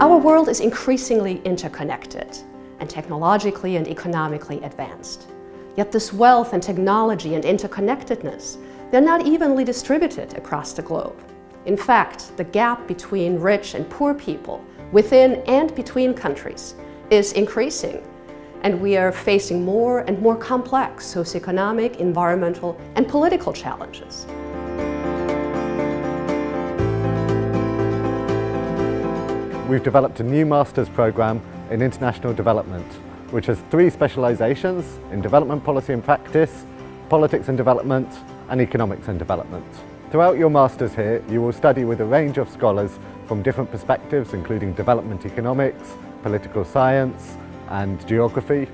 Our world is increasingly interconnected and technologically and economically advanced. Yet this wealth and technology and interconnectedness, they're not evenly distributed across the globe. In fact, the gap between rich and poor people within and between countries is increasing and we are facing more and more complex socioeconomic, environmental and political challenges. We've developed a new master's programme in international development which has three specialisations in development policy and practice, politics and development and economics and development. Throughout your Masters here, you will study with a range of scholars from different perspectives, including development economics, political science and geography,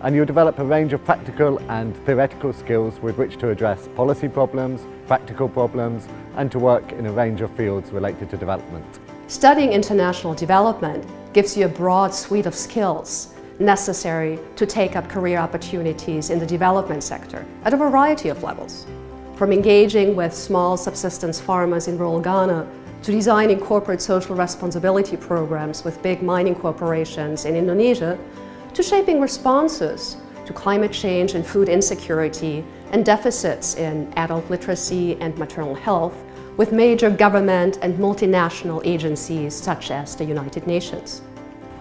and you'll develop a range of practical and theoretical skills with which to address policy problems, practical problems, and to work in a range of fields related to development. Studying international development gives you a broad suite of skills necessary to take up career opportunities in the development sector at a variety of levels. From engaging with small subsistence farmers in rural Ghana to designing corporate social responsibility programs with big mining corporations in Indonesia, to shaping responses to climate change and food insecurity and deficits in adult literacy and maternal health with major government and multinational agencies such as the United Nations.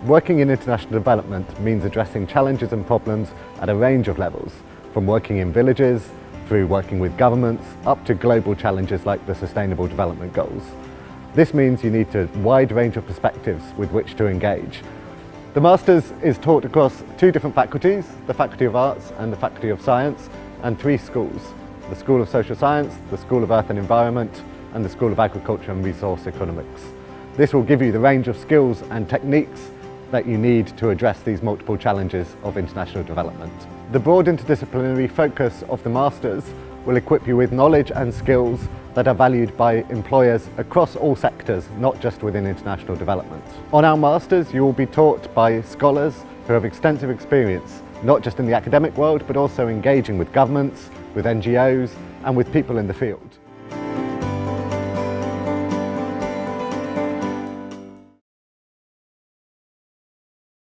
Working in international development means addressing challenges and problems at a range of levels, from working in villages through working with governments up to global challenges like the Sustainable Development Goals. This means you need a wide range of perspectives with which to engage. The Masters is taught across two different faculties, the Faculty of Arts and the Faculty of Science, and three schools, the School of Social Science, the School of Earth and Environment, and the School of Agriculture and Resource Economics. This will give you the range of skills and techniques that you need to address these multiple challenges of international development. The broad interdisciplinary focus of the Masters will equip you with knowledge and skills that are valued by employers across all sectors, not just within international development. On our Masters, you will be taught by scholars who have extensive experience, not just in the academic world, but also engaging with governments, with NGOs, and with people in the field.